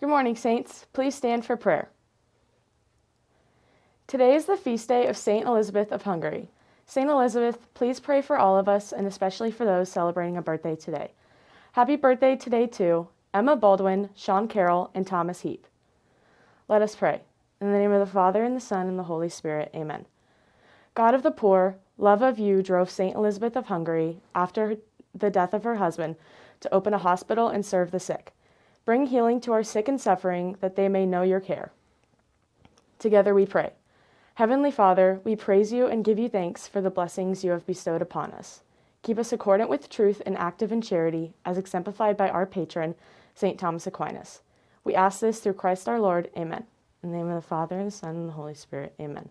Good morning, Saints. Please stand for prayer. Today is the feast day of St. Elizabeth of Hungary. St. Elizabeth, please pray for all of us and especially for those celebrating a birthday today. Happy birthday today to Emma Baldwin, Sean Carroll, and Thomas Heap. Let us pray. In the name of the Father, and the Son, and the Holy Spirit. Amen. God of the poor, love of you drove St. Elizabeth of Hungary, after the death of her husband, to open a hospital and serve the sick. Bring healing to our sick and suffering, that they may know your care. Together we pray. Heavenly Father, we praise you and give you thanks for the blessings you have bestowed upon us. Keep us accordant with truth and active in charity, as exemplified by our patron, St. Thomas Aquinas. We ask this through Christ our Lord. Amen. In the name of the Father, and the Son, and the Holy Spirit. Amen.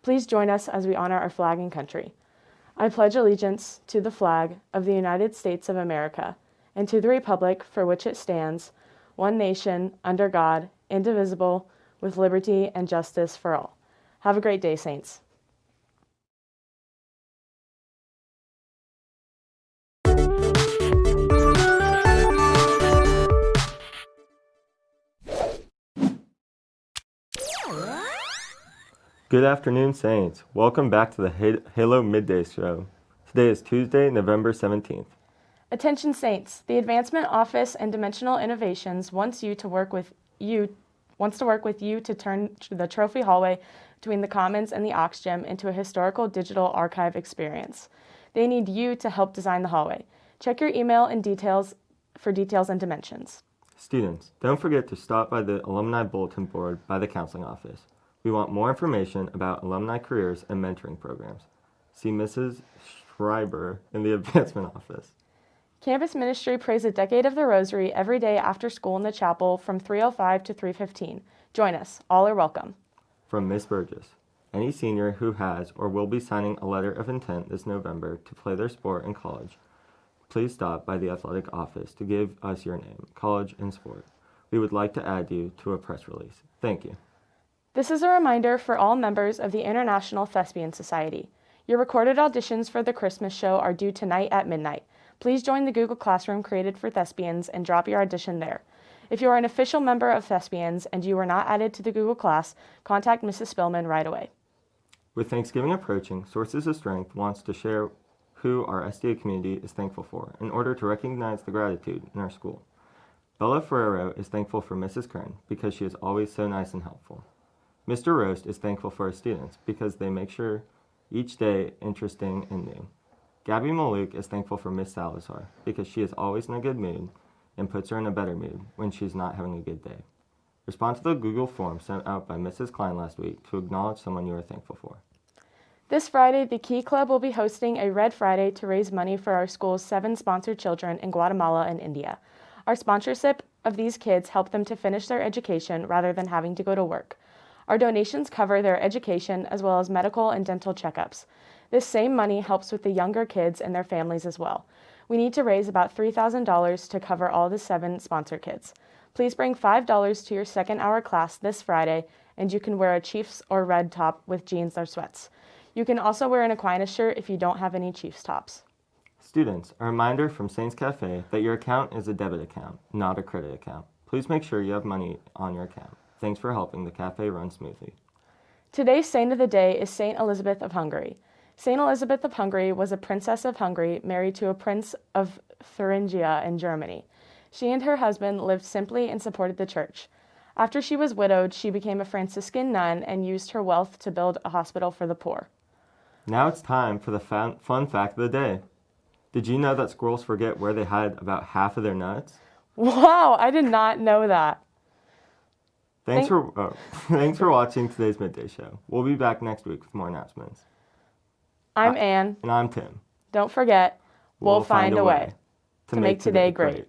Please join us as we honor our flag and country. I pledge allegiance to the flag of the United States of America and to the republic for which it stands, one nation, under God, indivisible, with liberty and justice for all. Have a great day, Saints. Good afternoon, Saints. Welcome back to the Halo Midday Show. Today is Tuesday, November 17th. Attention Saints, the Advancement Office and Dimensional Innovations wants you to work with you wants to work with you to turn the trophy hallway between the Commons and the Ox Gym into a historical digital archive experience. They need you to help design the hallway. Check your email and details for details and dimensions. Students, don't forget to stop by the Alumni Bulletin Board by the Counseling Office. We want more information about alumni careers and mentoring programs. See Mrs. Schreiber in the Advancement Office. Campus Ministry prays a decade of the Rosary every day after school in the chapel from 3.05 to 3.15. Join us. All are welcome. From Miss Burgess. Any senior who has or will be signing a letter of intent this November to play their sport in college, please stop by the athletic office to give us your name, college, and sport. We would like to add you to a press release. Thank you. This is a reminder for all members of the International Thespian Society. Your recorded auditions for the Christmas show are due tonight at midnight. Please join the Google Classroom created for thespians and drop your audition there. If you are an official member of Thespians and you were not added to the Google class, contact Mrs. Spillman right away. With Thanksgiving approaching, Sources of Strength wants to share who our STA community is thankful for in order to recognize the gratitude in our school. Bella Ferrero is thankful for Mrs. Kern because she is always so nice and helpful. Mr. Roast is thankful for his students because they make sure each day interesting and new. Gabby Maluk is thankful for Miss Salazar because she is always in a good mood and puts her in a better mood when she's not having a good day. Respond to the Google form sent out by Mrs. Klein last week to acknowledge someone you are thankful for. This Friday, the Key Club will be hosting a Red Friday to raise money for our school's seven sponsored children in Guatemala and India. Our sponsorship of these kids help them to finish their education rather than having to go to work. Our donations cover their education as well as medical and dental checkups. This same money helps with the younger kids and their families as well. We need to raise about $3,000 to cover all the seven sponsor kids. Please bring $5 to your second hour class this Friday, and you can wear a Chiefs or red top with jeans or sweats. You can also wear an Aquinas shirt if you don't have any Chiefs tops. Students, a reminder from Saints Cafe that your account is a debit account, not a credit account. Please make sure you have money on your account. Thanks for helping the cafe run smoothly. Today's saint of the day is Saint Elizabeth of Hungary. Saint Elizabeth of Hungary was a princess of Hungary married to a prince of Thuringia in Germany. She and her husband lived simply and supported the church. After she was widowed, she became a Franciscan nun and used her wealth to build a hospital for the poor. Now it's time for the fun, fun fact of the day. Did you know that squirrels forget where they hide about half of their nuts? Wow, I did not know that. Thanks for uh, thanks for watching today's midday show. We'll be back next week with more announcements. I'm Anne. And I'm Tim. Don't forget, we'll, we'll find, find, a way, way to, make, make today, today great. great.